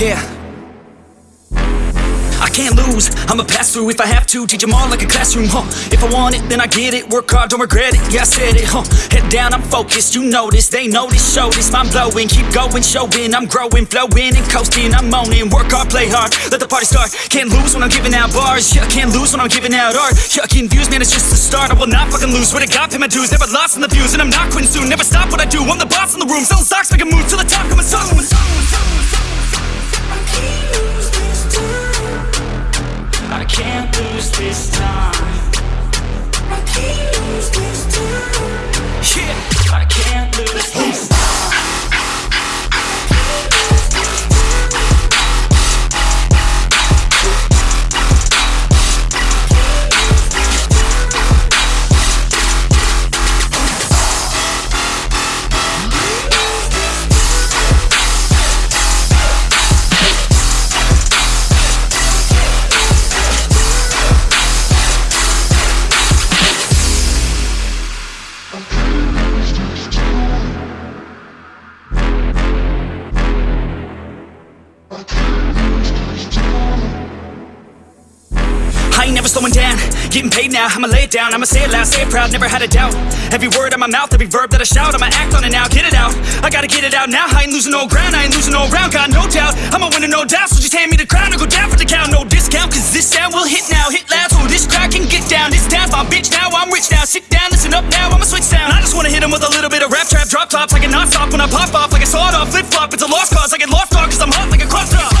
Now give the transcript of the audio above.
Yeah. Can't lose, I'ma pass through if I have to. Teach them all like a classroom, huh? If I want it, then I get it. Work hard, don't regret it, yeah I said it, huh? Head down, I'm focused, you notice, They this, show this, mind blowing. Keep going, showing, I'm growing Flowing and coasting, I'm owning Work hard, play hard, let the party start. Can't lose when I'm giving out bars. Yeah, can't lose when I'm giving out art. Yucking views, man, it's just the start. I will not fucking lose, swear to God, pay my dues. Never lost in the views, and I'm not quitting soon. Never stop what I do, I'm the boss in the room. Selling stocks, making moves to the top, coming soon Can't lose this time. I can't lose this I ain't never slowing down, getting paid now, I'ma lay it down, I'ma say it loud, say it proud, never had a doubt. Every word out my mouth, every verb that I shout, I'ma act on it now, get it out. I gotta get it out now, I ain't losing no ground, I ain't losing no round, got no doubt. I'ma win it no doubt, so just hand me the crown. Or go down for the count. No discount, cause this sound will hit now, hit loud so this crowd can get down. This town's my bitch now, I'm rich now, sit down, listen up now, I'ma switch sound. I just wanna hit 'em with a little bit of rap trap, drop tops I can not stop when I pop off like a sawed off, flip flop It's a lost cause, I get lost dog cause I'm hot like a crop top